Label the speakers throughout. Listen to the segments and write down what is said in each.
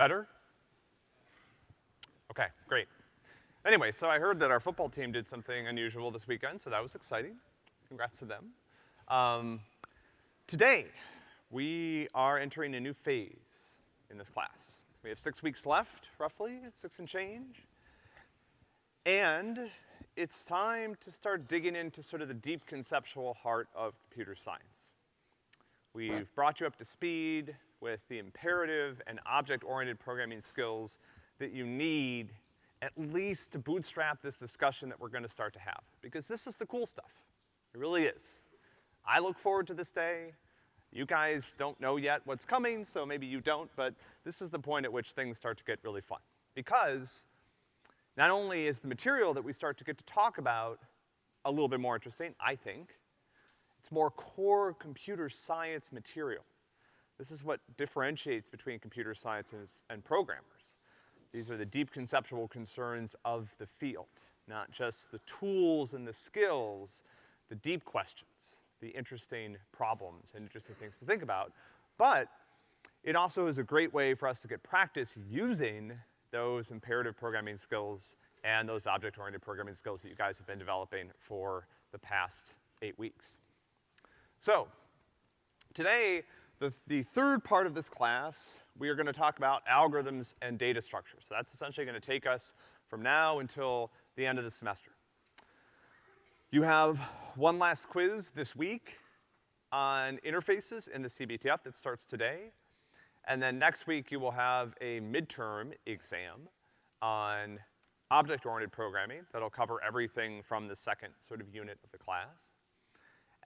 Speaker 1: Better? Okay, great. Anyway, so I heard that our football team did something unusual this weekend, so that was exciting. Congrats to them. Um, today, we are entering a new phase in this class. We have six weeks left, roughly, six and change. And it's time to start digging into sort of the deep conceptual heart of computer science. We've brought you up to speed with the imperative and object-oriented programming skills that you need at least to bootstrap this discussion that we're gonna start to have. Because this is the cool stuff. It really is. I look forward to this day. You guys don't know yet what's coming, so maybe you don't, but this is the point at which things start to get really fun. Because not only is the material that we start to get to talk about a little bit more interesting, I think, it's more core computer science material. This is what differentiates between computer scientists and programmers. These are the deep conceptual concerns of the field, not just the tools and the skills, the deep questions, the interesting problems and interesting things to think about. But it also is a great way for us to get practice using those imperative programming skills and those object-oriented programming skills that you guys have been developing for the past eight weeks. So, today, the, the third part of this class, we are gonna talk about algorithms and data structures. So that's essentially gonna take us from now until the end of the semester. You have one last quiz this week on interfaces in the CBTF that starts today. And then next week you will have a midterm exam on object-oriented programming that'll cover everything from the second sort of unit of the class.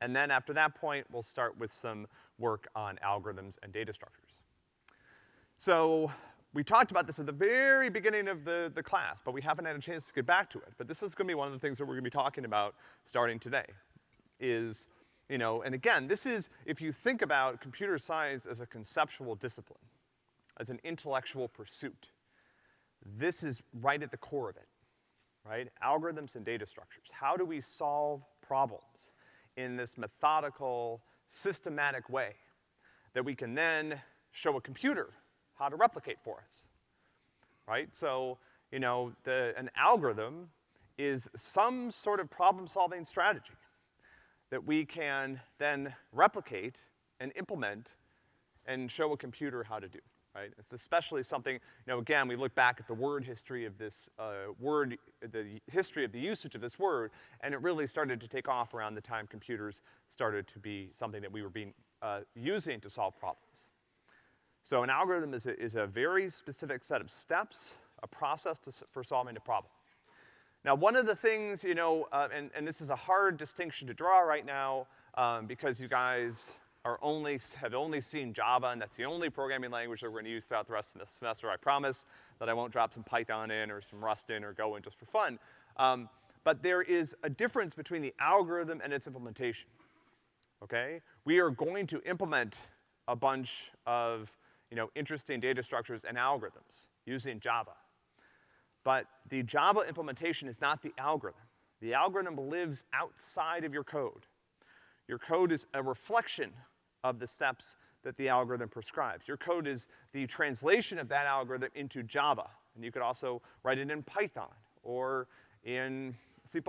Speaker 1: And then after that point, we'll start with some work on algorithms and data structures. So, we talked about this at the very beginning of the, the class, but we haven't had a chance to get back to it. But this is gonna be one of the things that we're gonna be talking about starting today, is you know, and again, this is, if you think about computer science as a conceptual discipline, as an intellectual pursuit, this is right at the core of it, right? Algorithms and data structures. How do we solve problems in this methodical, systematic way that we can then show a computer how to replicate for us, right? So, you know, the, an algorithm is some sort of problem-solving strategy that we can then replicate and implement and show a computer how to do, right? It's especially something, you know, again, we look back at the word history of this, uh, word, the history of the usage of this word, and it really started to take off around the time computers started to be something that we were being, uh, using to solve problems. So an algorithm is a, is a very specific set of steps, a process to, for solving a problem. Now, one of the things, you know, uh, and, and this is a hard distinction to draw right now, um, because you guys are only, have only seen Java, and that's the only programming language that we're gonna use throughout the rest of the semester. I promise that I won't drop some Python in or some Rust in or Go in just for fun. Um, but there is a difference between the algorithm and its implementation, okay? We are going to implement a bunch of, you know, interesting data structures and algorithms using Java. But the Java implementation is not the algorithm. The algorithm lives outside of your code. Your code is a reflection of the steps that the algorithm prescribes. Your code is the translation of that algorithm into Java. And you could also write it in Python, or in C++,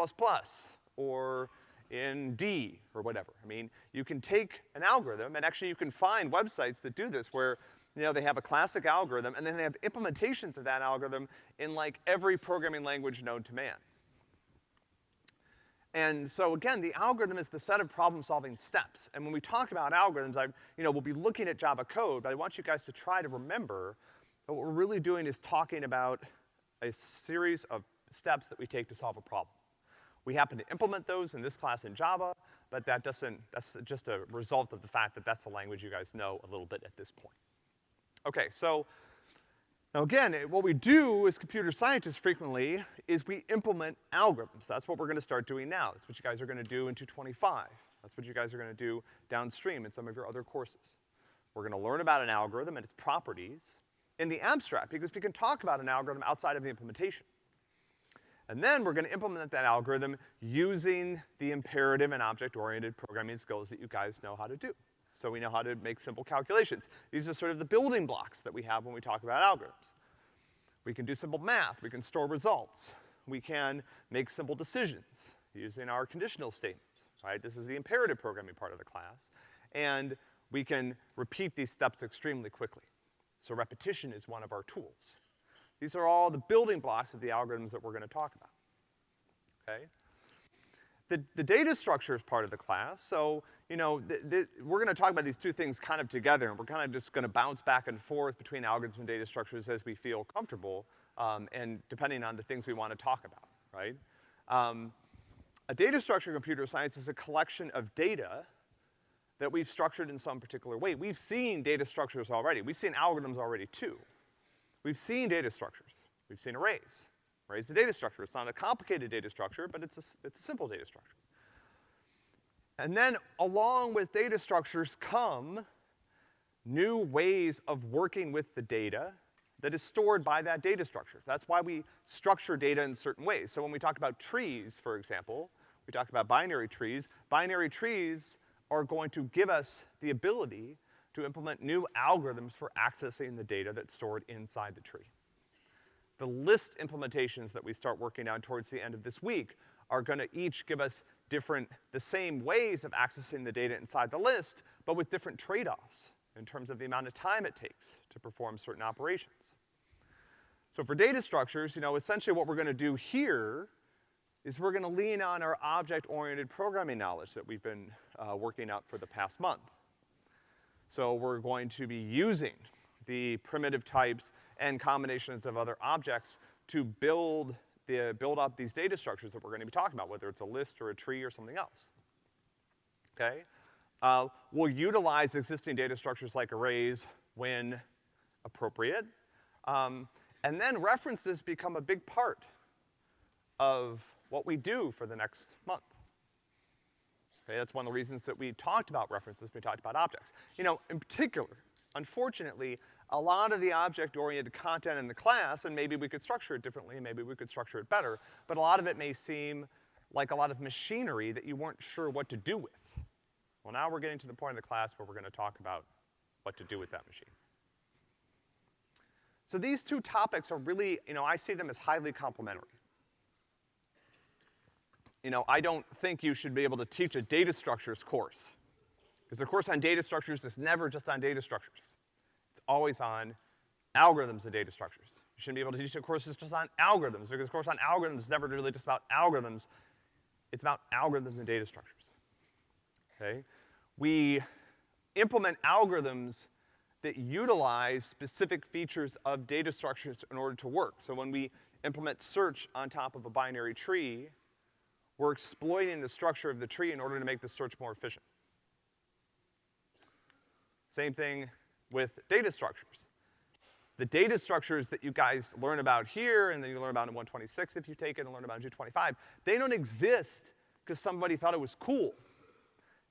Speaker 1: or in D, or whatever. I mean, you can take an algorithm, and actually you can find websites that do this where you know, they have a classic algorithm, and then they have implementations of that algorithm in like every programming language known to man. And so again, the algorithm is the set of problem-solving steps. And when we talk about algorithms, I, you know, we'll be looking at Java code, but I want you guys to try to remember that what we're really doing is talking about a series of steps that we take to solve a problem. We happen to implement those in this class in Java, but that doesn't, that's just a result of the fact that that's the language you guys know a little bit at this point. Okay, so, now again, eh, what we do as computer scientists frequently is we implement algorithms. That's what we're gonna start doing now. That's what you guys are gonna do in 225. That's what you guys are gonna do downstream in some of your other courses. We're gonna learn about an algorithm and its properties in the abstract, because we can talk about an algorithm outside of the implementation. And then we're gonna implement that algorithm using the imperative and object-oriented programming skills that you guys know how to do. So we know how to make simple calculations. These are sort of the building blocks that we have when we talk about algorithms. We can do simple math, we can store results, we can make simple decisions using our conditional statements, right? This is the imperative programming part of the class. And we can repeat these steps extremely quickly. So repetition is one of our tools. These are all the building blocks of the algorithms that we're gonna talk about, okay? The, the data structure is part of the class, so, you know, we're gonna talk about these two things kind of together, and we're kind of just gonna bounce back and forth between algorithms and data structures as we feel comfortable, um, and depending on the things we wanna talk about, right? Um, a data structure in computer science is a collection of data that we've structured in some particular way. We've seen data structures already. We've seen algorithms already too. We've seen data structures. We've seen arrays. Arrays a data structure. It's not a complicated data structure, but it's a, it's a simple data structure. And then along with data structures come new ways of working with the data that is stored by that data structure. That's why we structure data in certain ways. So when we talk about trees, for example, we talk about binary trees. Binary trees are going to give us the ability to implement new algorithms for accessing the data that's stored inside the tree. The list implementations that we start working on towards the end of this week are gonna each give us different, the same ways of accessing the data inside the list, but with different trade-offs in terms of the amount of time it takes to perform certain operations. So for data structures, you know, essentially what we're gonna do here is we're gonna lean on our object-oriented programming knowledge that we've been uh, working out for the past month. So we're going to be using the primitive types and combinations of other objects to build the, build up these data structures that we're gonna be talking about, whether it's a list or a tree or something else. Okay? Uh, we'll utilize existing data structures like arrays when appropriate. Um, and then references become a big part of what we do for the next month. Okay, that's one of the reasons that we talked about references, we talked about objects. You know, in particular, unfortunately, a lot of the object-oriented content in the class, and maybe we could structure it differently, maybe we could structure it better, but a lot of it may seem like a lot of machinery that you weren't sure what to do with. Well, now we're getting to the point in the class where we're gonna talk about what to do with that machine. So these two topics are really, you know, I see them as highly complementary you know, I don't think you should be able to teach a data structures course. Because the course on data structures is never just on data structures. Always on algorithms and data structures. You shouldn't be able to teach a course that's just on algorithms, because the course on algorithms is never really just about algorithms. It's about algorithms and data structures. Okay? We implement algorithms that utilize specific features of data structures in order to work. So when we implement search on top of a binary tree, we're exploiting the structure of the tree in order to make the search more efficient. Same thing with data structures. The data structures that you guys learn about here, and then you learn about in 126 if you take it and learn about in 225, they don't exist because somebody thought it was cool.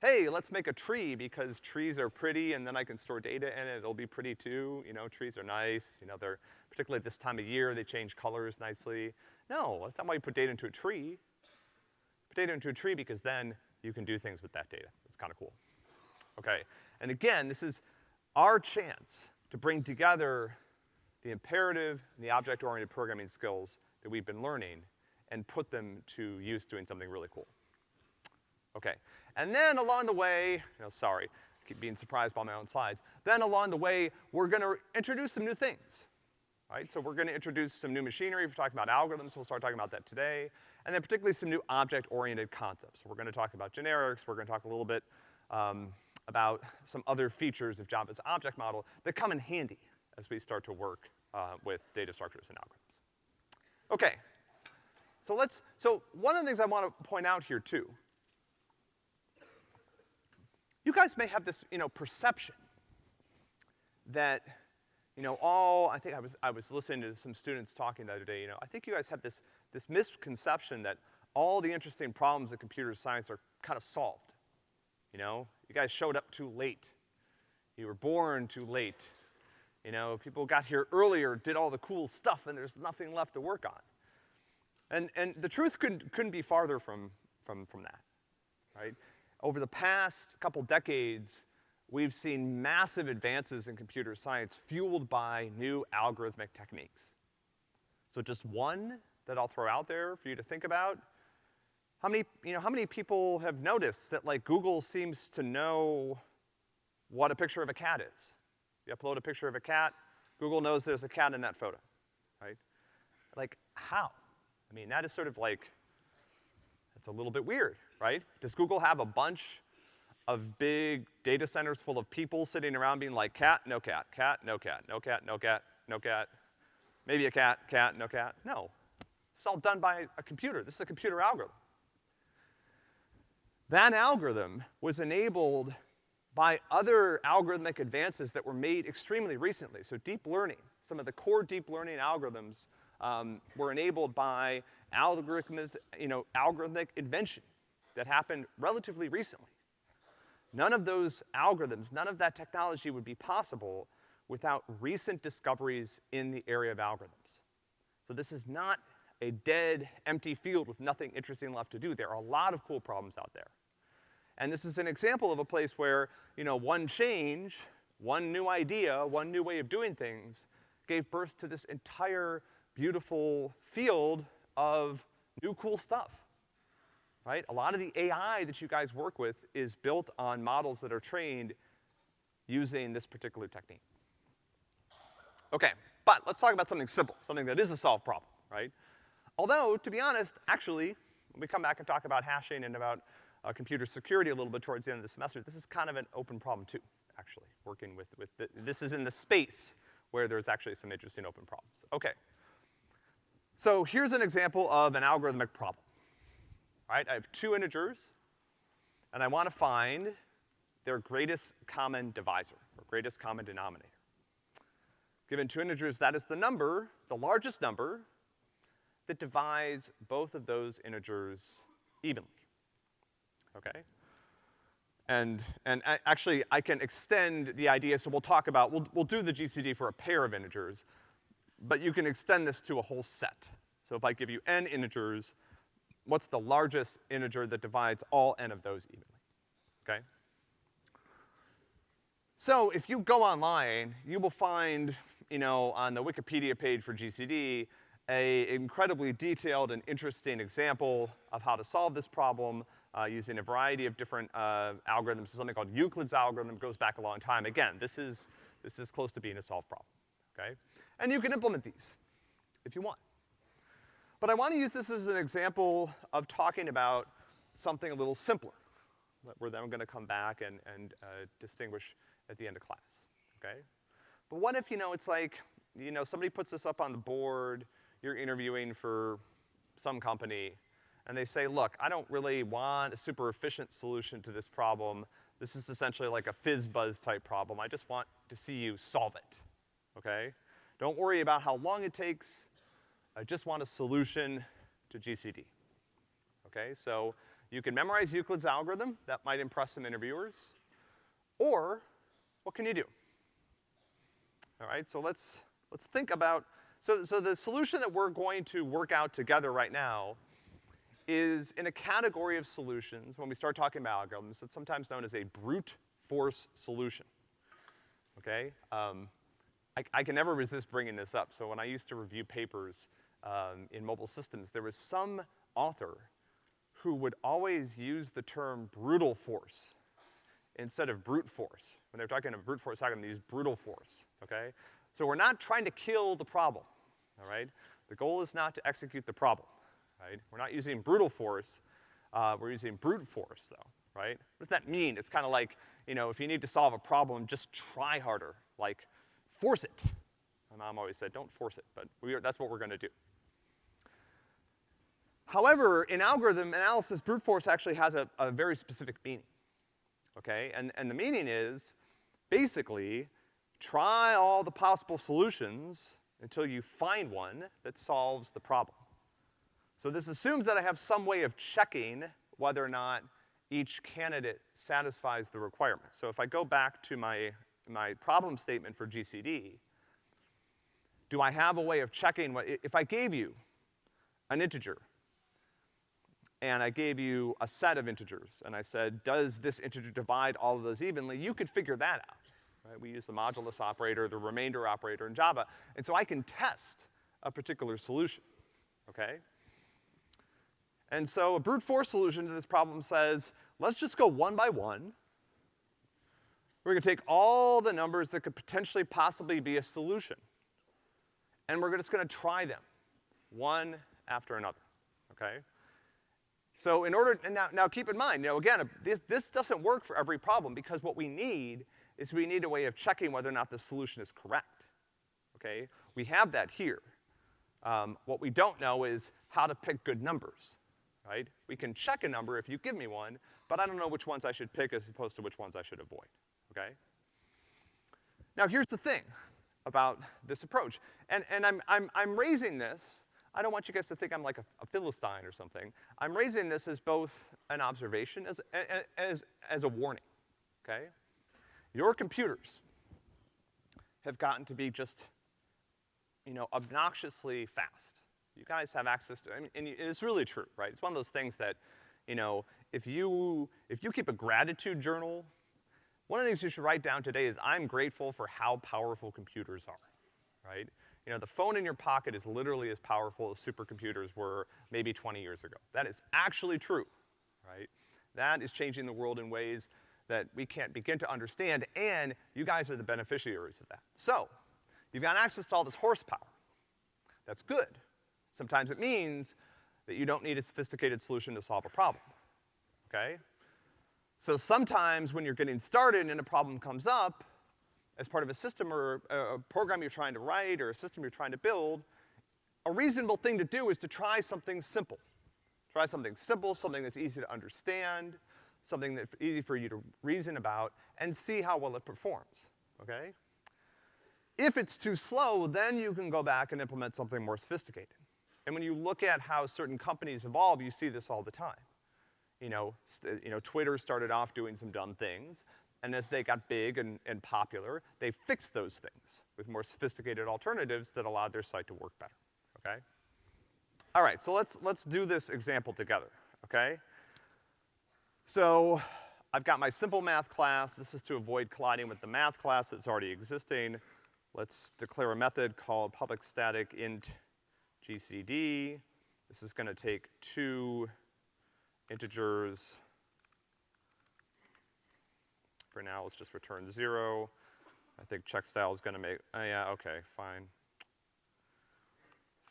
Speaker 1: Hey, let's make a tree because trees are pretty and then I can store data in it, it'll be pretty too. You know, trees are nice, you know, they're, particularly at this time of year, they change colors nicely. No, that's not why you put data into a tree Put data into a tree because then you can do things with that data. It's kinda cool. Okay, and again, this is our chance to bring together the imperative and the object-oriented programming skills that we've been learning and put them to use doing something really cool. Okay, and then along the way, you know, sorry, I keep being surprised by my own slides. Then along the way, we're gonna introduce some new things, right? So we're gonna introduce some new machinery. We're talking about algorithms, we'll start talking about that today and then particularly some new object-oriented concepts. So we're gonna talk about generics, we're gonna talk a little bit um, about some other features of Java's object model that come in handy as we start to work uh, with data structures and algorithms. Okay, so let's, so one of the things I wanna point out here too, you guys may have this, you know, perception that, you know, all, I think I was, I was listening to some students talking the other day, you know, I think you guys have this this misconception that all the interesting problems of computer science are kind of solved. You know, you guys showed up too late. You were born too late. You know, people got here earlier, did all the cool stuff, and there's nothing left to work on. And, and the truth couldn't, couldn't be farther from, from, from that, right? Over the past couple decades, we've seen massive advances in computer science fueled by new algorithmic techniques. So just one that I'll throw out there for you to think about. How many, you know, how many people have noticed that like Google seems to know what a picture of a cat is? You upload a picture of a cat, Google knows there's a cat in that photo, right? Like, how? I mean, that is sort of like, it's a little bit weird, right? Does Google have a bunch of big data centers full of people sitting around being like, cat, no cat, cat, no cat, no cat, no cat, no cat, maybe a cat, cat, no cat? No. It's all done by a computer. This is a computer algorithm. That algorithm was enabled by other algorithmic advances that were made extremely recently. So deep learning, some of the core deep learning algorithms um, were enabled by algorithmic, you know, algorithmic invention that happened relatively recently. None of those algorithms, none of that technology would be possible without recent discoveries in the area of algorithms. So this is not a dead, empty field with nothing interesting left to do. There are a lot of cool problems out there. And this is an example of a place where, you know, one change, one new idea, one new way of doing things gave birth to this entire beautiful field of new cool stuff, right? A lot of the AI that you guys work with is built on models that are trained using this particular technique. Okay, but let's talk about something simple, something that is a solved problem, right? Although, to be honest, actually, when we come back and talk about hashing and about uh, computer security a little bit towards the end of the semester, this is kind of an open problem too, actually, working with, with the, this is in the space where there's actually some interesting open problems. Okay. So here's an example of an algorithmic problem. Right, I have two integers, and I wanna find their greatest common divisor, or greatest common denominator. Given two integers, that is the number, the largest number, that divides both of those integers evenly, okay? And, and actually, I can extend the idea, so we'll talk about, we'll, we'll do the GCD for a pair of integers, but you can extend this to a whole set. So if I give you n integers, what's the largest integer that divides all n of those evenly, okay? So if you go online, you will find, you know, on the Wikipedia page for GCD, a incredibly detailed and interesting example of how to solve this problem uh, using a variety of different uh, algorithms. something called Euclid's algorithm, goes back a long time. Again, this is, this is close to being a solved problem, okay? And you can implement these if you want. But I want to use this as an example of talking about something a little simpler, that we're then gonna come back and, and uh, distinguish at the end of class, okay? But what if, you know, it's like, you know, somebody puts this up on the board, you're interviewing for some company, and they say, look, I don't really want a super efficient solution to this problem. This is essentially like a fizz-buzz type problem. I just want to see you solve it, okay? Don't worry about how long it takes. I just want a solution to GCD. Okay, so you can memorize Euclid's algorithm. That might impress some interviewers. Or, what can you do? All right, so let's, let's think about so, so the solution that we're going to work out together right now is in a category of solutions, when we start talking about algorithms, it's sometimes known as a brute force solution, okay? Um, I, I, can never resist bringing this up. So when I used to review papers um, in mobile systems, there was some author who would always use the term brutal force instead of brute force. When they're talking about brute force algorithm, they use brutal force, okay? So we're not trying to kill the problem all right? The goal is not to execute the problem, right? We're not using brutal force, uh, we're using brute force though, right? What does that mean? It's kinda like, you know, if you need to solve a problem, just try harder, like, force it. My mom always said, don't force it, but we are, that's what we're gonna do. However, in algorithm analysis, brute force actually has a, a very specific meaning, okay? And, and the meaning is, basically, try all the possible solutions until you find one that solves the problem. So this assumes that I have some way of checking whether or not each candidate satisfies the requirements. So if I go back to my, my problem statement for GCD, do I have a way of checking what, if I gave you an integer, and I gave you a set of integers, and I said, does this integer divide all of those evenly, you could figure that out, right? We use the modulus operator, the remainder operator in Java, and so I can test a particular solution, okay? And so a brute force solution to this problem says, let's just go one by one. We're gonna take all the numbers that could potentially possibly be a solution, and we're just gonna try them, one after another, okay? So in order, and now, now keep in mind, you know, again, this, this doesn't work for every problem because what we need is we need a way of checking whether or not the solution is correct, okay? We have that here. Um, what we don't know is how to pick good numbers, right? We can check a number if you give me one, but I don't know which ones I should pick as opposed to which ones I should avoid, okay? Now here's the thing about this approach, and, and I'm, I'm, I'm raising this I don't want you guys to think I'm like a, a Philistine or something. I'm raising this as both an observation, as, as, as a warning, okay? Your computers have gotten to be just, you know, obnoxiously fast. You guys have access to, I mean, and it's really true, right? It's one of those things that, you know, if you, if you keep a gratitude journal, one of the things you should write down today is I'm grateful for how powerful computers are, right? You know, the phone in your pocket is literally as powerful as supercomputers were maybe 20 years ago. That is actually true, right? That is changing the world in ways that we can't begin to understand, and you guys are the beneficiaries of that. So, you've got access to all this horsepower. That's good. Sometimes it means that you don't need a sophisticated solution to solve a problem, okay? So sometimes when you're getting started and a problem comes up, as part of a system or a, program you're trying to write or a system you're trying to build, a reasonable thing to do is to try something simple. Try something simple, something that's easy to understand, something that's easy for you to reason about, and see how well it performs, okay? If it's too slow, then you can go back and implement something more sophisticated. And when you look at how certain companies evolve, you see this all the time. You know, you know, Twitter started off doing some dumb things, and as they got big and, and popular, they fixed those things with more sophisticated alternatives that allowed their site to work better, okay? All right, so let's, let's do this example together, okay? So, I've got my simple math class. This is to avoid colliding with the math class that's already existing. Let's declare a method called public static int gcd. This is gonna take two integers for now, let's just return zero. I think check style is gonna make, oh yeah, okay, fine.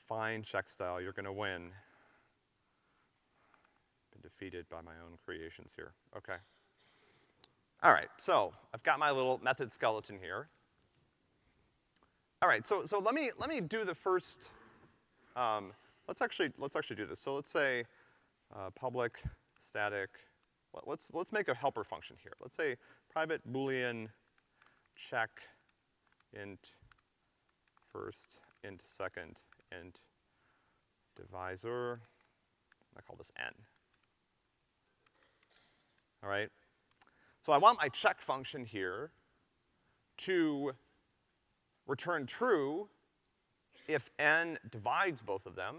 Speaker 1: Fine check style, you're gonna win. Defeated by my own creations here, okay. All right, so I've got my little method skeleton here. All right, so, so let me, let me do the first, um, let's actually, let's actually do this. So let's say, uh, public static, let's, let's make a helper function here. Let's say private boolean check int first, int second, int divisor. I call this n. All right? So I want my check function here to return true if n divides both of them,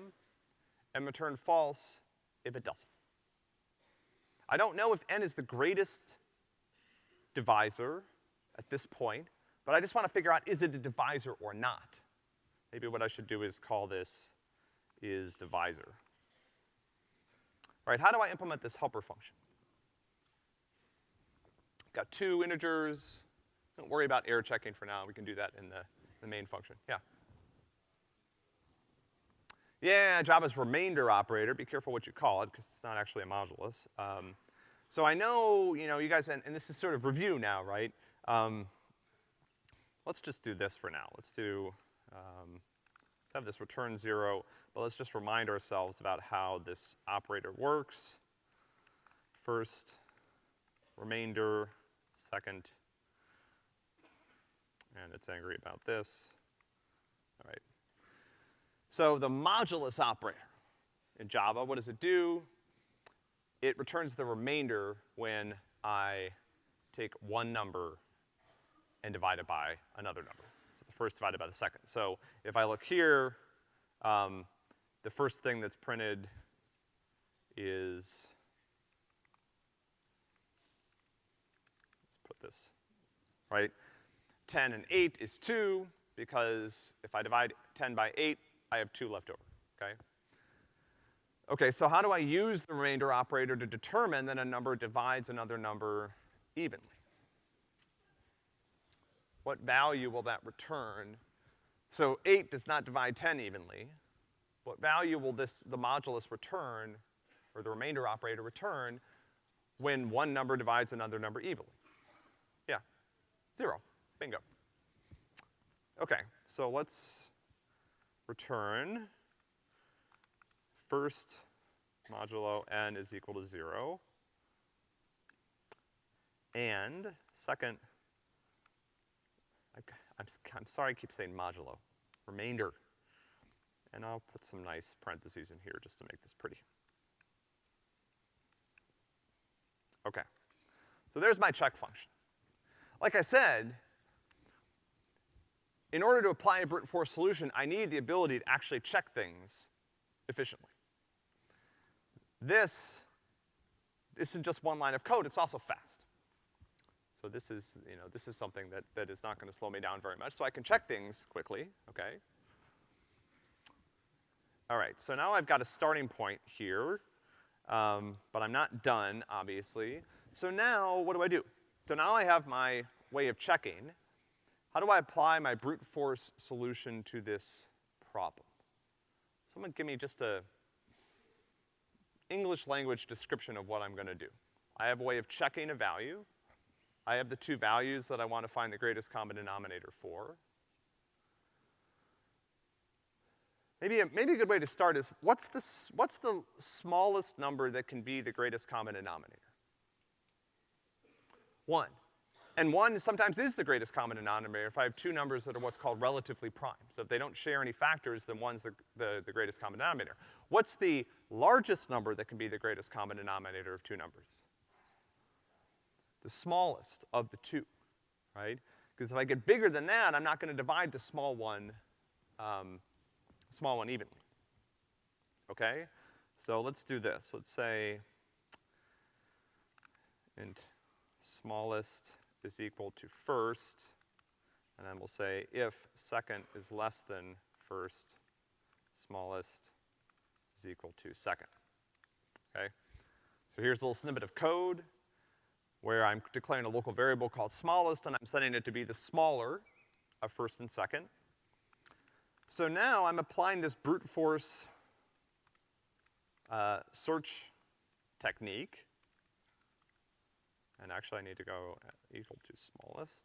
Speaker 1: and return false if it doesn't. I don't know if n is the greatest divisor at this point, but I just wanna figure out is it a divisor or not. Maybe what I should do is call this is divisor. All right, how do I implement this helper function? Got two integers. Don't worry about error checking for now. We can do that in the, the main function. Yeah. Yeah, Java's remainder operator. Be careful what you call it, because it's not actually a modulus. Um, so I know, you know, you guys, and, and this is sort of review now, right? Um, let's just do this for now. Let's do, um, let's have this return zero, but let's just remind ourselves about how this operator works. First, remainder, second, and it's angry about this. All right. So the modulus operator in Java, what does it do? it returns the remainder when I take one number and divide it by another number. So the first divided by the second. So if I look here, um, the first thing that's printed is, let's put this, right? Ten and eight is two, because if I divide ten by eight, I have two left over, okay? Okay, so how do I use the remainder operator to determine that a number divides another number evenly? What value will that return? So eight does not divide ten evenly. What value will this, the modulus return, or the remainder operator return, when one number divides another number evenly? Zero, bingo. Okay, so let's return first modulo n is equal to zero. And second, I, I'm, I'm sorry I keep saying modulo, remainder. And I'll put some nice parentheses in here just to make this pretty. Okay. So there's my check function. Like I said, in order to apply a brute force solution, I need the ability to actually check things efficiently. This isn't just one line of code, it's also fast. So this is, you know, this is something that, that is not gonna slow me down very much, so I can check things quickly, okay? All right, so now I've got a starting point here, um, but I'm not done, obviously. So now, what do I do? So now I have my way of checking. How do I apply my brute force solution to this problem? Someone give me just a English language description of what I'm gonna do. I have a way of checking a value. I have the two values that I want to find the greatest common denominator for. Maybe a, maybe a good way to start is, what's the, what's the smallest number that can be the greatest common denominator? One. And one sometimes is the greatest common denominator if I have two numbers that are what's called relatively prime. So if they don't share any factors, then one's the, the, the, greatest common denominator. What's the largest number that can be the greatest common denominator of two numbers? The smallest of the two, right? Because if I get bigger than that, I'm not gonna divide the small one, um, small one evenly. Okay? So let's do this. Let's say int smallest is equal to first, and then we'll say if second is less than first, smallest is equal to second, okay? So here's a little snippet of code where I'm declaring a local variable called smallest, and I'm setting it to be the smaller of first and second. So now I'm applying this brute force uh, search technique and actually I need to go equal to smallest.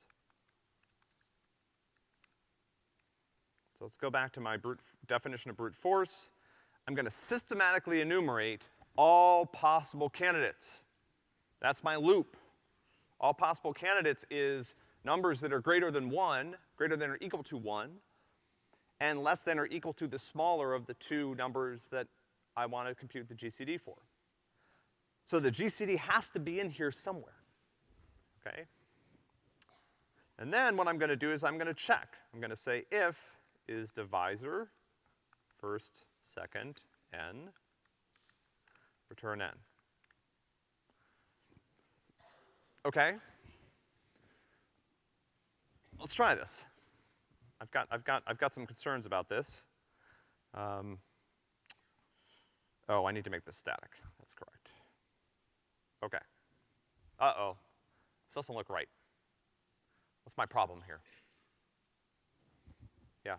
Speaker 1: So let's go back to my brute definition of brute force. I'm gonna systematically enumerate all possible candidates. That's my loop. All possible candidates is numbers that are greater than one, greater than or equal to one, and less than or equal to the smaller of the two numbers that I want to compute the GCD for. So the GCD has to be in here somewhere okay? And then what I'm gonna do is I'm gonna check. I'm gonna say if is divisor first, second, n, return n. Okay? Let's try this. I've got, I've got, I've got some concerns about this. Um, oh, I need to make this static. That's correct. Okay. Uh-oh. This doesn't look right. What's my problem here? Yeah.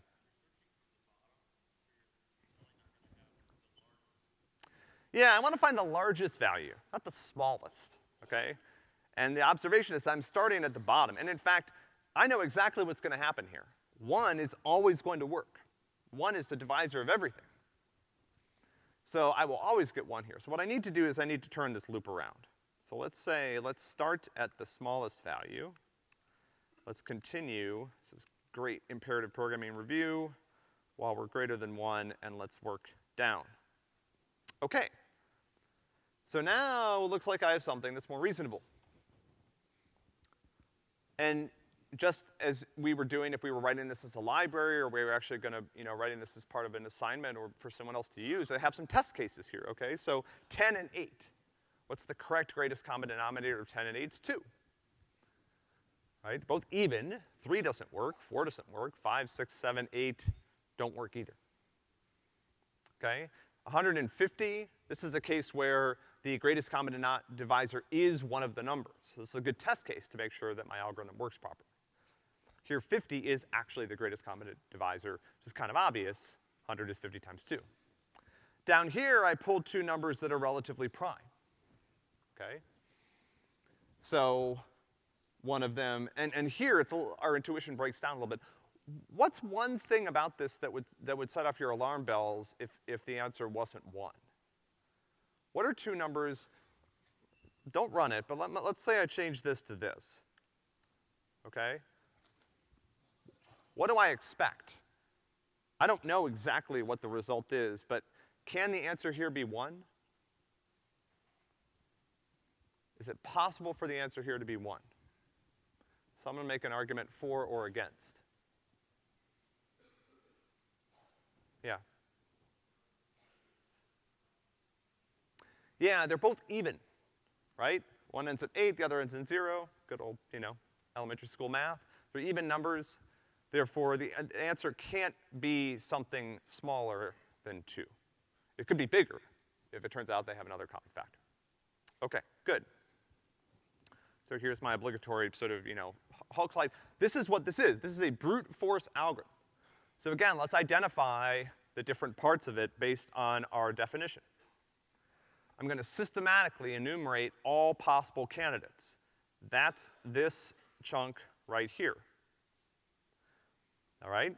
Speaker 1: Yeah, I want to find the largest value, not the smallest, okay? And the observation is I'm starting at the bottom. And in fact, I know exactly what's gonna happen here. One is always going to work. One is the divisor of everything. So I will always get one here. So what I need to do is I need to turn this loop around. So let's say, let's start at the smallest value. Let's continue, this is great imperative programming review, while we're greater than one, and let's work down. Okay. So now it looks like I have something that's more reasonable. And just as we were doing if we were writing this as a library or we were actually gonna, you know, writing this as part of an assignment or for someone else to use, I have some test cases here, okay? So ten and eight. What's the correct greatest common denominator of ten and eight? It's two. Right? Both even, three doesn't work, four doesn't work, five, six, seven, eight don't work either. Okay? 150, this is a case where the greatest common divisor is one of the numbers. So this is a good test case to make sure that my algorithm works properly. Here, 50 is actually the greatest common divisor, which is kind of obvious. 100 is 50 times 2. Down here, I pulled two numbers that are relatively prime, okay? So, one of them, and, and here it's a, our intuition breaks down a little bit. What's one thing about this that would, that would set off your alarm bells if, if the answer wasn't one? What are two numbers, don't run it, but let, let's say I change this to this, okay? What do I expect? I don't know exactly what the result is, but can the answer here be one? Is it possible for the answer here to be one? So I'm gonna make an argument for or against. Yeah. Yeah, they're both even, right? One ends at eight, the other ends in zero. Good old, you know, elementary school math. They're even numbers. Therefore, the uh, answer can't be something smaller than two. It could be bigger if it turns out they have another common factor. Okay, good. So here's my obligatory sort of, you know, Hulk slide. This is what this is. This is a brute force algorithm. So again, let's identify the different parts of it based on our definition. I'm gonna systematically enumerate all possible candidates. That's this chunk right here. All right?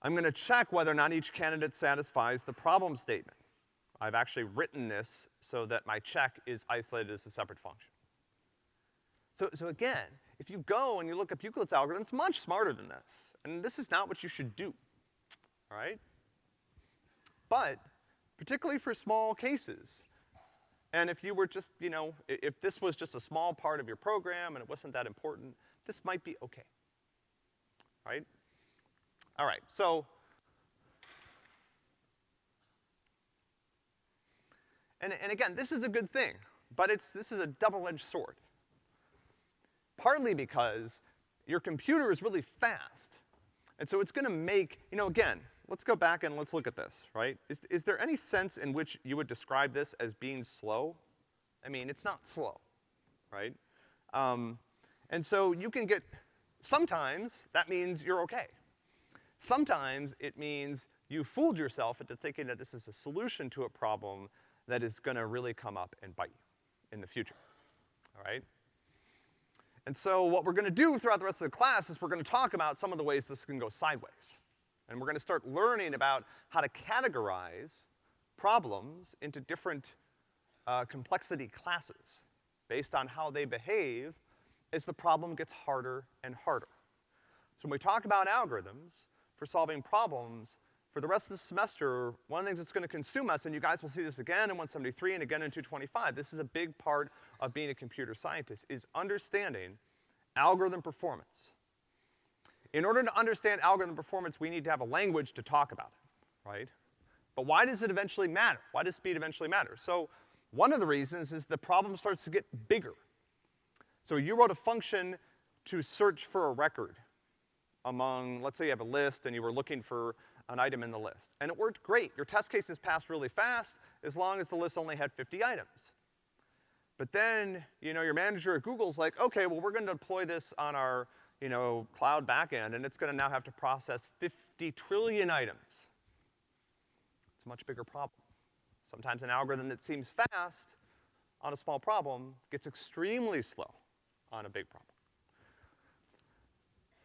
Speaker 1: I'm gonna check whether or not each candidate satisfies the problem statement. I've actually written this so that my check is isolated as a separate function. So, so again, if you go and you look up Euclid's algorithm, it's much smarter than this. And this is not what you should do, all right? But particularly for small cases. And if you were just, you know, if this was just a small part of your program and it wasn't that important, this might be okay. Right? All right, so. And, and again, this is a good thing, but it's, this is a double-edged sword. Partly because your computer is really fast, and so it's gonna make, you know, again, let's go back and let's look at this, right? Is, is there any sense in which you would describe this as being slow? I mean, it's not slow, right? Um, and so you can get, sometimes that means you're okay. Sometimes it means you fooled yourself into thinking that this is a solution to a problem that is gonna really come up and bite you in the future, all right? And so what we're gonna do throughout the rest of the class is we're gonna talk about some of the ways this can go sideways. And we're gonna start learning about how to categorize problems into different uh, complexity classes based on how they behave as the problem gets harder and harder. So when we talk about algorithms for solving problems, for the rest of the semester, one of the things that's gonna consume us, and you guys will see this again in 173 and again in 225, this is a big part of being a computer scientist, is understanding algorithm performance. In order to understand algorithm performance, we need to have a language to talk about it, right? But why does it eventually matter? Why does speed eventually matter? So, one of the reasons is the problem starts to get bigger. So you wrote a function to search for a record among, let's say you have a list and you were looking for an item in the list. And it worked great. Your test cases passed really fast as long as the list only had 50 items. But then, you know, your manager at Google's like, okay, well, we're gonna deploy this on our you know, cloud backend, and it's gonna now have to process 50 trillion items. It's a much bigger problem. Sometimes an algorithm that seems fast on a small problem gets extremely slow on a big problem.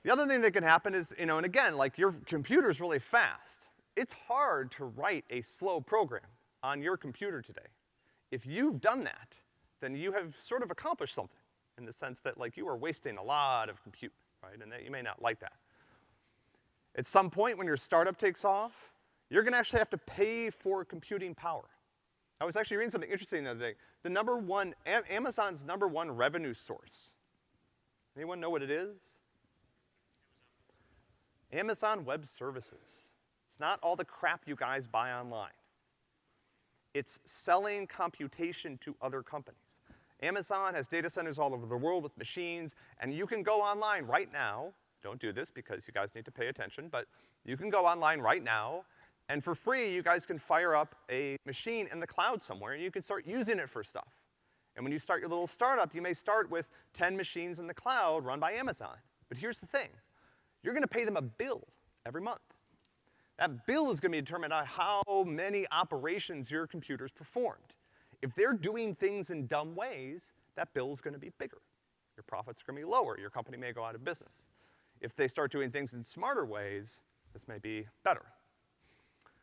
Speaker 1: The other thing that can happen is, you know, and again, like your computer's really fast. It's hard to write a slow program on your computer today. If you've done that, then you have sort of accomplished something in the sense that like you are wasting a lot of compute right? And that, you may not like that. At some point when your startup takes off, you're gonna actually have to pay for computing power. I was actually reading something interesting the other day. The number one, Amazon's number one revenue source Anyone know what it is? Amazon Web Services. It's not all the crap you guys buy online. It's selling computation to other companies. Amazon has data centers all over the world with machines, and you can go online right now, don't do this because you guys need to pay attention, but you can go online right now, and for free, you guys can fire up a machine in the cloud somewhere, and you can start using it for stuff. And when you start your little startup, you may start with 10 machines in the cloud run by Amazon. But here's the thing. You're gonna pay them a bill every month. That bill is gonna be determined on how many operations your computer's performed. If they're doing things in dumb ways, that bill is gonna be bigger. Your profits are gonna be lower. Your company may go out of business. If they start doing things in smarter ways, this may be better.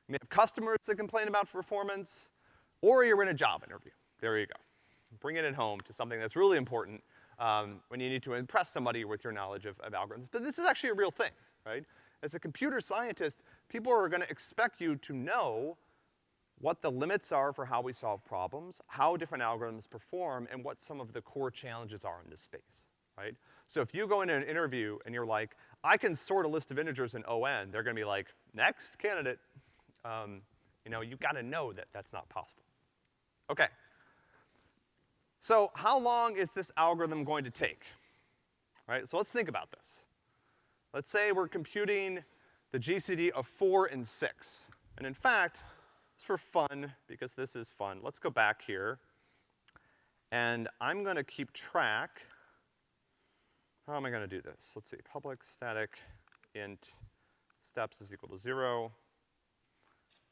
Speaker 1: You may have customers that complain about performance, or you're in a job interview. There you go. Bringing it home to something that's really important um, when you need to impress somebody with your knowledge of, of algorithms. But this is actually a real thing, right? As a computer scientist, people are gonna expect you to know what the limits are for how we solve problems, how different algorithms perform, and what some of the core challenges are in this space, right? So if you go into an interview and you're like, I can sort a list of integers in ON, they're gonna be like, next candidate. Um, you know, you gotta know that that's not possible. Okay. So how long is this algorithm going to take? Right, so let's think about this. Let's say we're computing the GCD of four and six. And in fact, it's for fun, because this is fun. Let's go back here. And I'm gonna keep track. How am I gonna do this? Let's see, public static int steps is equal to zero.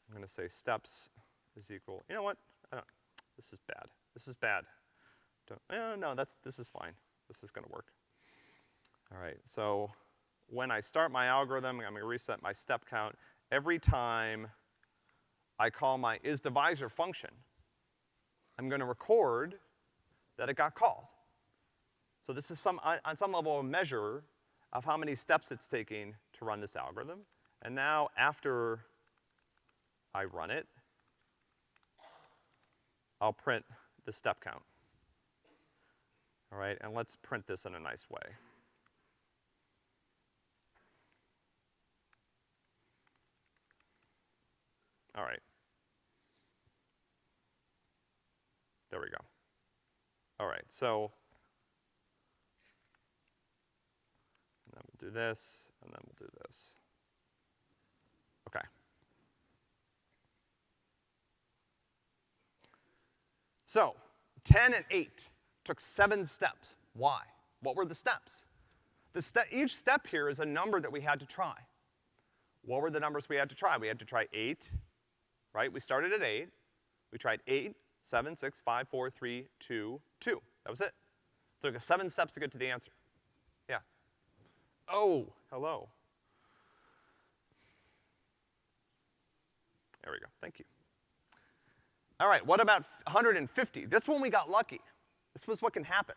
Speaker 1: I'm gonna say steps is equal, you know what? I don't, this is bad. This is bad. Eh, no, that's, this is fine. This is gonna work. All right, so when I start my algorithm, I'm gonna reset my step count. Every time I call my isDivisor function, I'm gonna record that it got called. So this is some, on some level a measure of how many steps it's taking to run this algorithm. And now after I run it, I'll print the step count. All right, and let's print this in a nice way. All right. There we go. All right, so, and then we'll do this, and then we'll do this. Okay. So, 10 and 8 took seven steps. Why? What were the steps? The ste each step here is a number that we had to try. What were the numbers we had to try? We had to try eight, right? We started at eight. We tried eight, seven, six, five, four, three, two, two. That was it. took us seven steps to get to the answer. Yeah. Oh, hello. There we go, thank you. All right, what about 150? This one we got lucky. This was what can happen,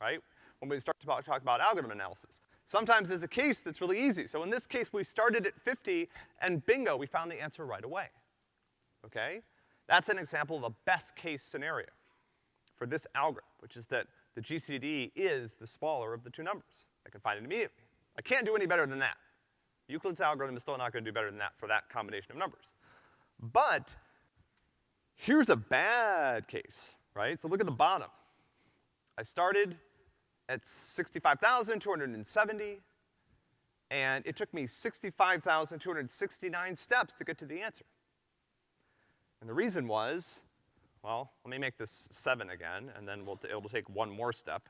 Speaker 1: right? When we start to talk, about algorithm analysis. Sometimes there's a case that's really easy. So in this case, we started at 50, and bingo, we found the answer right away. Okay? That's an example of a best case scenario for this algorithm, which is that the GCD is the smaller of the two numbers. I can find it immediately. I can't do any better than that. Euclid's algorithm is still not gonna do better than that for that combination of numbers. But here's a bad case, right? So look at the bottom. I started at 65,270, and it took me 65,269 steps to get to the answer. And the reason was, well, let me make this seven again, and then we'll it'll take one more step.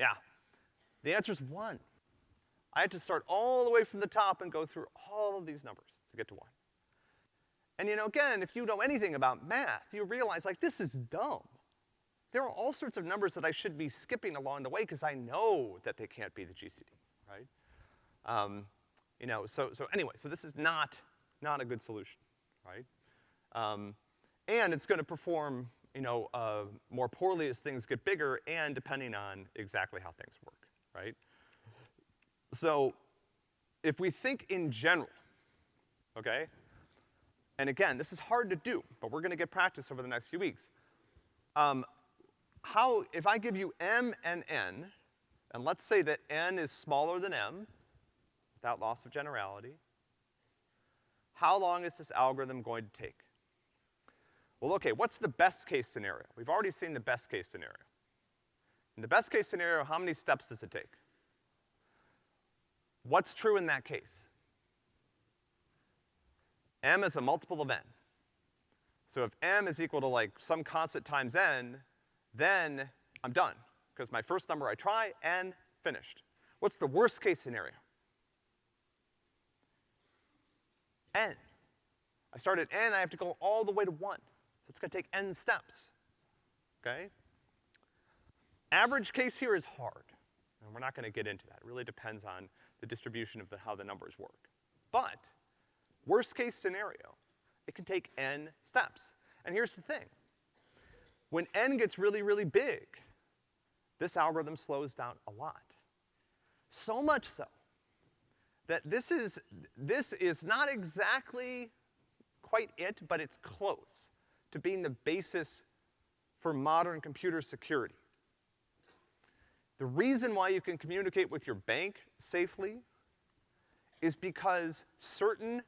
Speaker 1: Yeah, the answer's one. I had to start all the way from the top and go through all of these numbers to get to one. And you know, again, if you know anything about math, you realize, like, this is dumb there are all sorts of numbers that I should be skipping along the way because I know that they can't be the GCD, right? Um, you know, so, so anyway, so this is not, not a good solution, right? Um, and it's gonna perform, you know, uh, more poorly as things get bigger and depending on exactly how things work, right? So, if we think in general, okay? And again, this is hard to do, but we're gonna get practice over the next few weeks. Um, how, if I give you m and n and let's say that n is smaller than m, without loss of generality, how long is this algorithm going to take? Well, okay, what's the best case scenario? We've already seen the best case scenario. In the best case scenario, how many steps does it take? What's true in that case? m is a multiple of n. So if m is equal to like some constant times n, then I'm done. Because my first number I try, and finished. What's the worst case scenario? n. I start at n, I have to go all the way to one. So it's gonna take n steps, okay? Average case here is hard, and we're not gonna get into that. It really depends on the distribution of the, how the numbers work. But, worst case scenario, it can take n steps. And here's the thing. When n gets really, really big, this algorithm slows down a lot. So much so that this is, this is not exactly quite it, but it's close to being the basis for modern computer security. The reason why you can communicate with your bank safely is because certain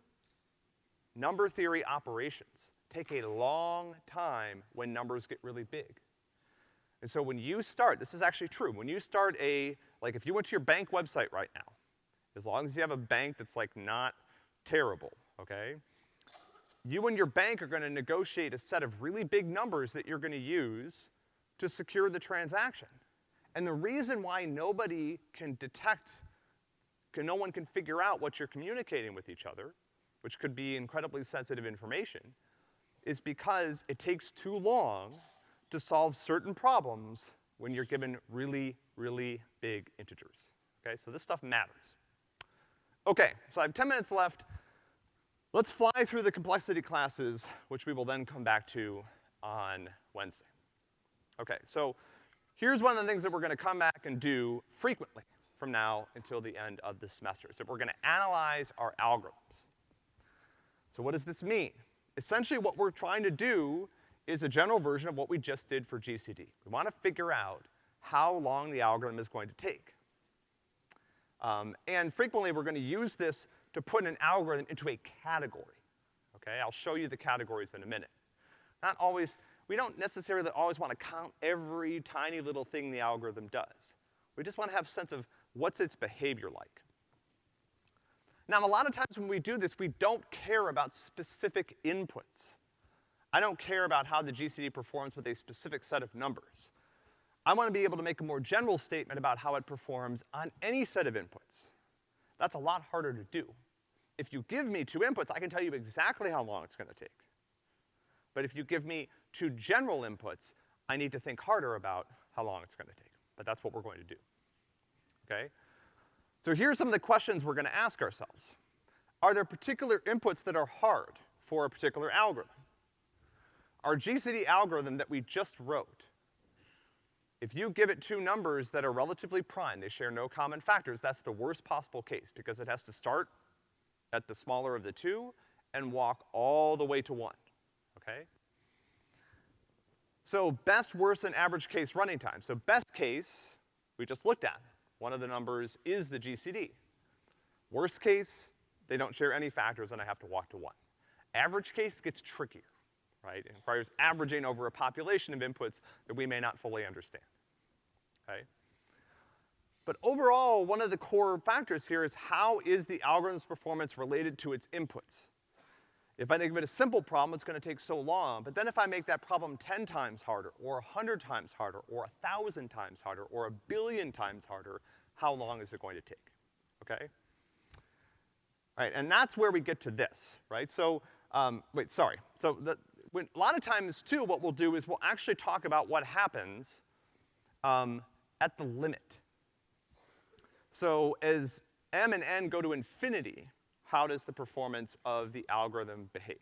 Speaker 1: number theory operations take a long time when numbers get really big. And so when you start, this is actually true, when you start a, like if you went to your bank website right now, as long as you have a bank that's like not terrible, okay? You and your bank are gonna negotiate a set of really big numbers that you're gonna use to secure the transaction. And the reason why nobody can detect, can, no one can figure out what you're communicating with each other, which could be incredibly sensitive information, is because it takes too long to solve certain problems when you're given really, really big integers. Okay, so this stuff matters. Okay, so I have ten minutes left. Let's fly through the complexity classes, which we will then come back to on Wednesday. Okay, so here's one of the things that we're gonna come back and do frequently from now until the end of the semester, is that we're gonna analyze our algorithms. So what does this mean? Essentially what we're trying to do is a general version of what we just did for GCD. We wanna figure out how long the algorithm is going to take. Um, and frequently we're gonna use this to put an algorithm into a category, okay? I'll show you the categories in a minute. Not always, we don't necessarily always wanna count every tiny little thing the algorithm does. We just wanna have a sense of what's its behavior like. Now, a lot of times when we do this, we don't care about specific inputs. I don't care about how the GCD performs with a specific set of numbers. I wanna be able to make a more general statement about how it performs on any set of inputs. That's a lot harder to do. If you give me two inputs, I can tell you exactly how long it's gonna take. But if you give me two general inputs, I need to think harder about how long it's gonna take. But that's what we're going to do, okay? So here are some of the questions we're gonna ask ourselves. Are there particular inputs that are hard for a particular algorithm? Our GCD algorithm that we just wrote, if you give it two numbers that are relatively prime, they share no common factors, that's the worst possible case because it has to start at the smaller of the two and walk all the way to one, okay? So best, worst, and average case running time. So best case, we just looked at. One of the numbers is the GCD. Worst case, they don't share any factors and I have to walk to one. Average case gets trickier, right? It requires averaging over a population of inputs that we may not fully understand, okay? But overall, one of the core factors here is how is the algorithm's performance related to its inputs? If I give it a simple problem, it's gonna take so long, but then if I make that problem ten times harder, or a hundred times harder, or a thousand times harder, or a billion times harder, how long is it going to take, okay? Right, and that's where we get to this, right? So, um, wait, sorry. So the, when, a lot of times too, what we'll do is we'll actually talk about what happens, um, at the limit. So as m and n go to infinity, how does the performance of the algorithm behave?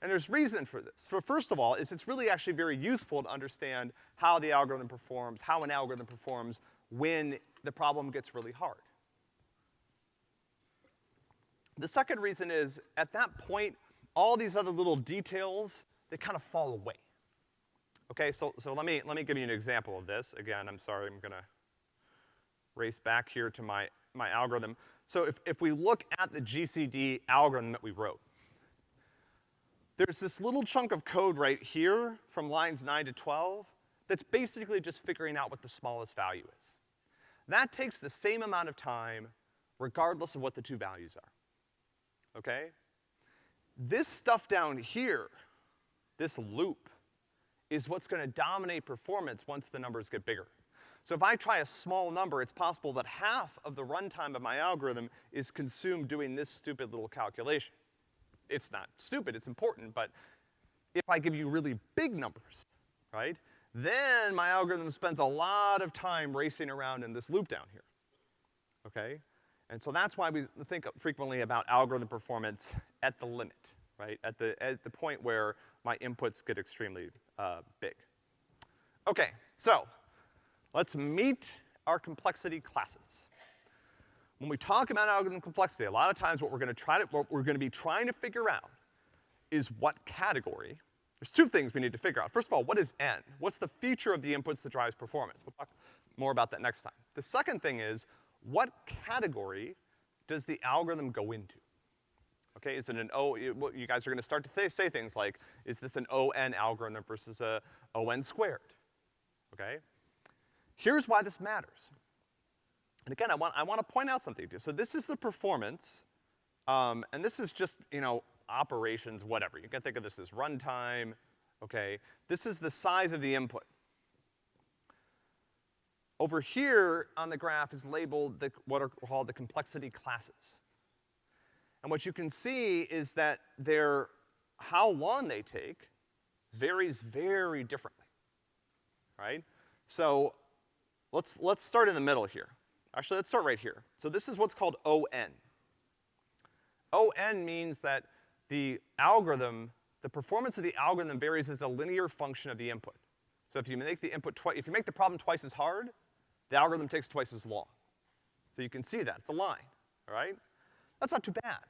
Speaker 1: And there's reason for this. For first of all, is it's really actually very useful to understand how the algorithm performs, how an algorithm performs when the problem gets really hard. The second reason is, at that point, all these other little details, they kind of fall away. Okay, so, so let me, let me give you an example of this. Again, I'm sorry, I'm gonna race back here to my, my algorithm. So if, if we look at the GCD algorithm that we wrote, there's this little chunk of code right here from lines nine to 12 that's basically just figuring out what the smallest value is. That takes the same amount of time regardless of what the two values are, okay? This stuff down here, this loop, is what's gonna dominate performance once the numbers get bigger. So if I try a small number, it's possible that half of the runtime of my algorithm is consumed doing this stupid little calculation. It's not stupid, it's important, but if I give you really big numbers, right, then my algorithm spends a lot of time racing around in this loop down here, okay? And so that's why we think frequently about algorithm performance at the limit, right? At the, at the point where my inputs get extremely, uh, big. Okay, so, let's meet our complexity classes. When we talk about algorithm complexity, a lot of times what we're gonna try to, what we're gonna be trying to figure out is what category there's two things we need to figure out. First of all, what is N? What's the feature of the inputs that drives performance? We'll talk more about that next time. The second thing is, what category does the algorithm go into? Okay, is it an O, you guys are gonna start to th say things like, is this an ON algorithm versus a ON squared? Okay? Here's why this matters. And again, I want, I want to point out something to you. So this is the performance, um, and this is just, you know, operations, whatever. You can think of this as runtime, okay? This is the size of the input. Over here on the graph is labeled the, what are called the complexity classes. And what you can see is that their, how long they take varies very differently, right? So, let's, let's start in the middle here. Actually, let's start right here. So this is what's called ON. ON means that the algorithm, the performance of the algorithm varies as a linear function of the input. So if you make the input twice, if you make the problem twice as hard, the algorithm takes twice as long. So you can see that, it's a line, all right? That's not too bad.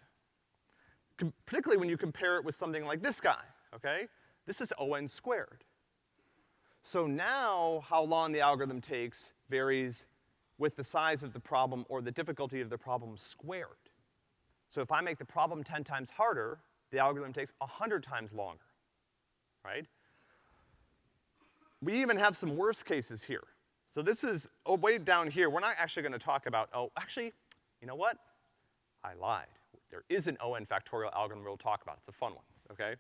Speaker 1: Com particularly when you compare it with something like this guy, okay? This is ON squared. So now, how long the algorithm takes varies with the size of the problem or the difficulty of the problem squared. So if I make the problem ten times harder, the algorithm takes 100 times longer, right? We even have some worst cases here. So this is, oh, way down here, we're not actually gonna talk about, oh, actually, you know what? I lied. There is an ON factorial algorithm we'll talk about. It's a fun one, okay?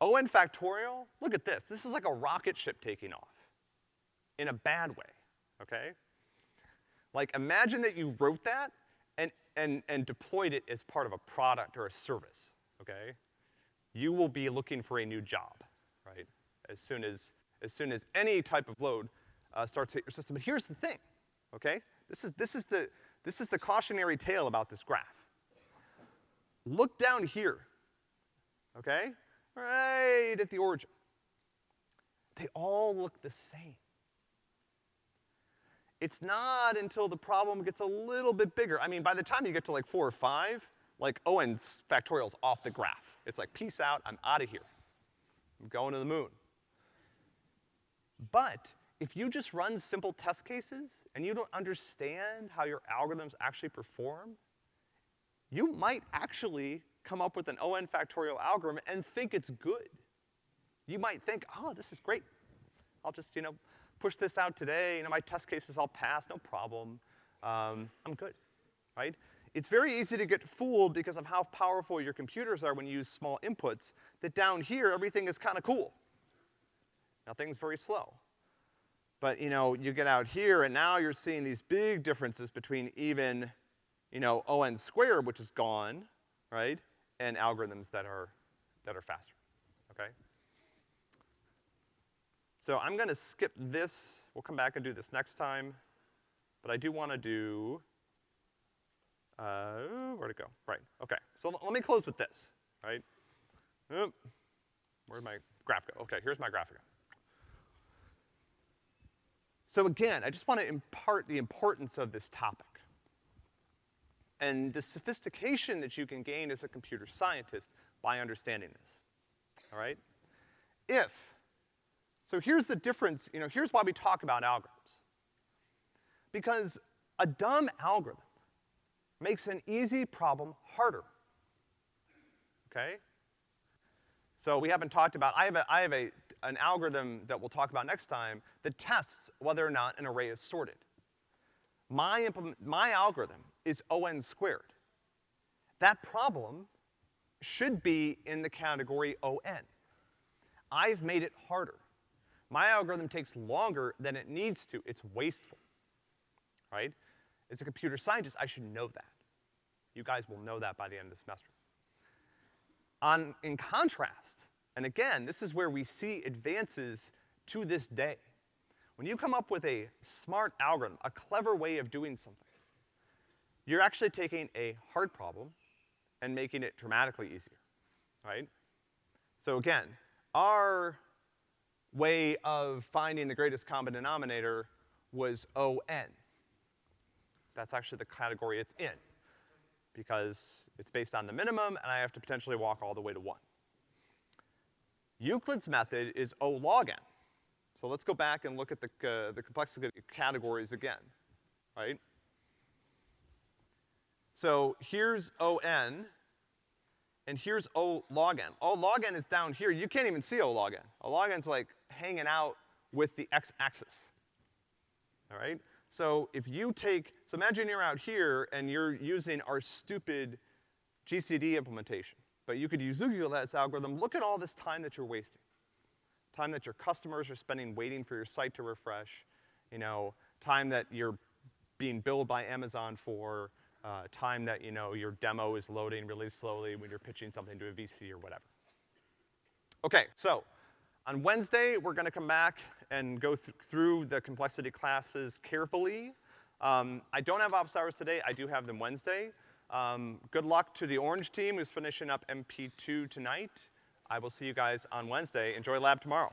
Speaker 1: ON factorial, look at this. This is like a rocket ship taking off. In a bad way, okay? Like imagine that you wrote that and, and, and deployed it as part of a product or a service okay? You will be looking for a new job, right? As soon as, as soon as any type of load uh, starts to hit your system. But here's the thing, okay? This is, this is the, this is the cautionary tale about this graph. Look down here, okay? Right at the origin. They all look the same. It's not until the problem gets a little bit bigger. I mean, by the time you get to like four or five, like ON's factorial's off the graph. It's like, peace out, I'm out of here. I'm going to the moon. But if you just run simple test cases and you don't understand how your algorithms actually perform, you might actually come up with an ON factorial algorithm and think it's good. You might think, oh, this is great. I'll just, you know, push this out today, you know, my test cases all pass, no problem. Um, I'm good, right? It's very easy to get fooled because of how powerful your computers are when you use small inputs, that down here, everything is kinda cool. Nothing's very slow. But, you know, you get out here and now you're seeing these big differences between even, you know, ON squared, which is gone, right, and algorithms that are, that are faster, okay? So I'm gonna skip this. We'll come back and do this next time. But I do wanna do uh, where'd it go? Right, okay. So let me close with this, right? Oop. Where'd my graph go? Okay, here's my graphic. So again, I just want to impart the importance of this topic and the sophistication that you can gain as a computer scientist by understanding this, all right? If, so here's the difference, you know, here's why we talk about algorithms. Because A dumb algorithm makes an easy problem harder. Okay? So we haven't talked about, I have a, I have a, an algorithm that we'll talk about next time that tests whether or not an array is sorted. My my algorithm is O(n) squared. That problem should be in the category O(n). I've made it harder. My algorithm takes longer than it needs to. It's wasteful, right? As a computer scientist, I should know that. You guys will know that by the end of the semester. On, in contrast, and again, this is where we see advances to this day. When you come up with a smart algorithm, a clever way of doing something, you're actually taking a hard problem and making it dramatically easier, right? So again, our way of finding the greatest common denominator was O(n). That's actually the category it's in, because it's based on the minimum, and I have to potentially walk all the way to one. Euclid's method is O log n. So let's go back and look at the, uh, the complexity categories again, right? So here's O(n), and here's O log n. O log n is down here. You can't even see O log n. O log n's like hanging out with the x-axis, all right? So if you take, so imagine you're out here and you're using our stupid GCD implementation, but you could use Euclid's algorithm. Look at all this time that you're wasting. Time that your customers are spending waiting for your site to refresh, you know, time that you're being billed by Amazon for, uh, time that, you know, your demo is loading really slowly when you're pitching something to a VC or whatever. Okay, so on Wednesday, we're gonna come back and go th through the complexity classes carefully. Um, I don't have office hours today, I do have them Wednesday. Um, good luck to the orange team who's finishing up MP2 tonight. I will see you guys on Wednesday. Enjoy lab tomorrow.